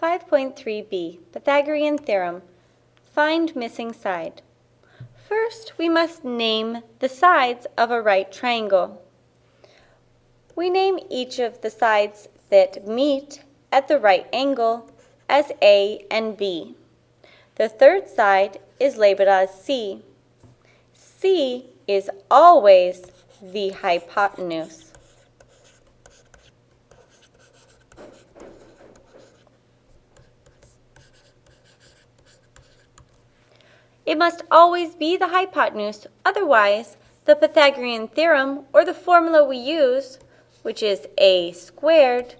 5.3b, Pythagorean Theorem. Find missing side. First, we must name the sides of a right triangle. We name each of the sides that meet at the right angle as A and B. The third side is labeled as C. C is always the hypotenuse. It must always be the hypotenuse, otherwise the Pythagorean theorem, or the formula we use, which is a squared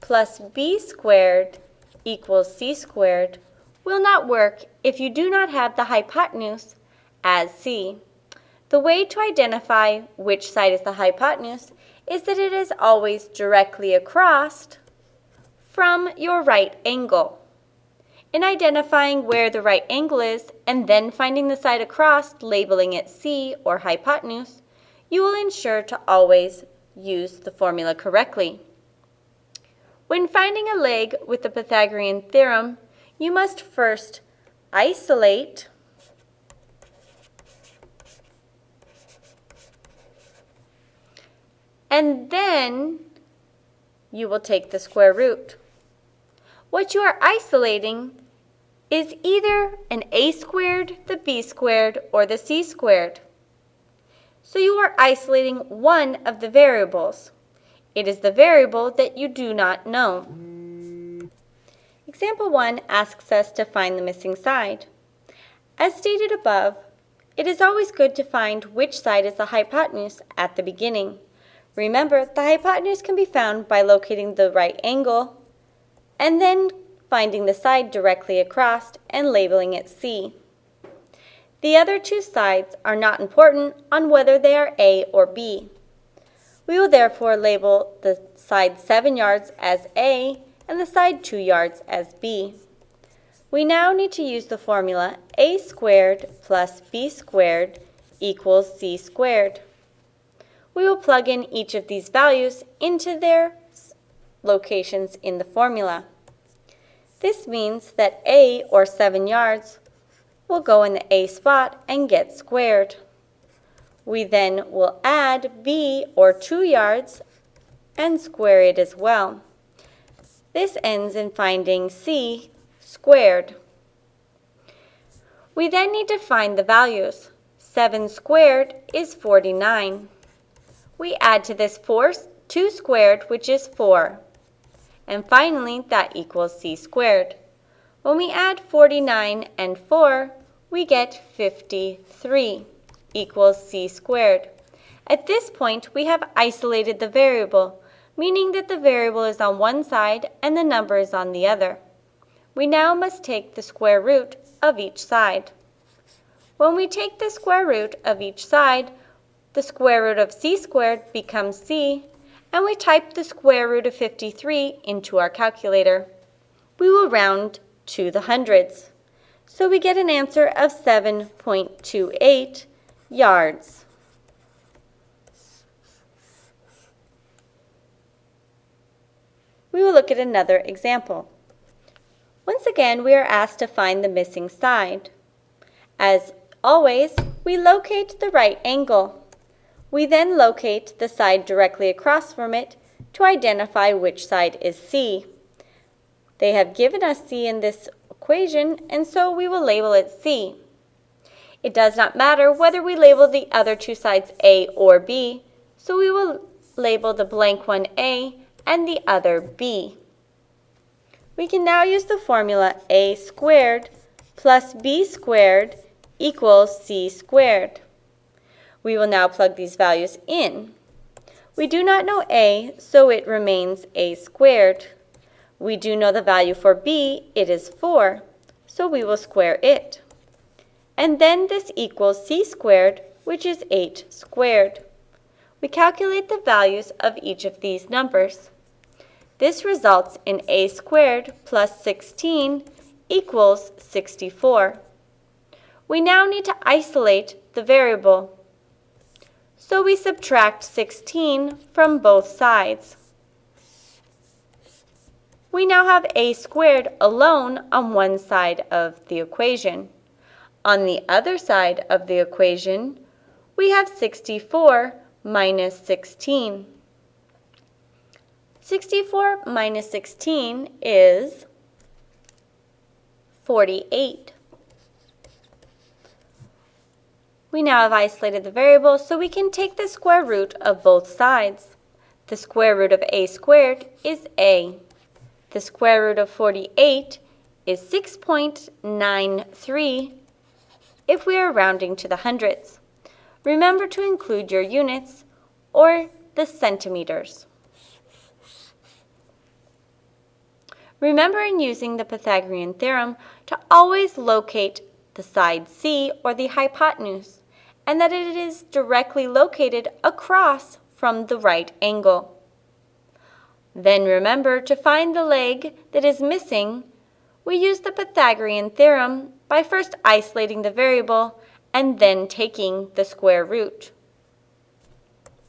plus b squared equals c squared, will not work if you do not have the hypotenuse as c. The way to identify which side is the hypotenuse is that it is always directly across from your right angle. In identifying where the right angle is and then finding the side across, labeling it C or hypotenuse, you will ensure to always use the formula correctly. When finding a leg with the Pythagorean theorem, you must first isolate and then you will take the square root. What you are isolating is either an a squared, the b squared, or the c squared. So you are isolating one of the variables. It is the variable that you do not know. Example 1 asks us to find the missing side. As stated above, it is always good to find which side is the hypotenuse at the beginning. Remember, the hypotenuse can be found by locating the right angle and then finding the side directly across and labeling it C. The other two sides are not important on whether they are A or B. We will therefore label the side 7 yards as A and the side 2 yards as B. We now need to use the formula a squared plus b squared equals c squared. We will plug in each of these values into their locations in the formula. This means that A, or 7 yards, will go in the A spot and get squared. We then will add B, or 2 yards, and square it as well. This ends in finding C squared. We then need to find the values. 7 squared is 49. We add to this 4, 2 squared, which is 4. And finally, that equals c squared. When we add 49 and 4, we get 53 equals c squared. At this point, we have isolated the variable, meaning that the variable is on one side and the number is on the other. We now must take the square root of each side. When we take the square root of each side, the square root of c squared becomes c and we type the square root of 53 into our calculator. We will round to the hundreds. So we get an answer of 7.28 yards. We will look at another example. Once again, we are asked to find the missing side. As always, we locate the right angle. We then locate the side directly across from it to identify which side is C. They have given us C in this equation, and so we will label it C. It does not matter whether we label the other two sides A or B, so we will label the blank one A and the other B. We can now use the formula A squared plus B squared equals C squared. We will now plug these values in. We do not know a, so it remains a squared. We do know the value for b, it is 4, so we will square it. And then this equals c squared, which is 8 squared. We calculate the values of each of these numbers. This results in a squared plus 16 equals 64. We now need to isolate the variable so we subtract 16 from both sides. we now have a squared alone on one side of the equation. On the other side of the equation, we have 64 minus 16. 64 minus 16 is 48. We now have isolated the variable, so we can take the square root of both sides. The square root of a squared is a. The square root of 48 is 6.93 if we are rounding to the hundredths. Remember to include your units or the centimeters. Remember in using the Pythagorean theorem to always locate the side C or the hypotenuse and that it is directly located across from the right angle. Then remember to find the leg that is missing, we use the Pythagorean theorem by first isolating the variable and then taking the square root.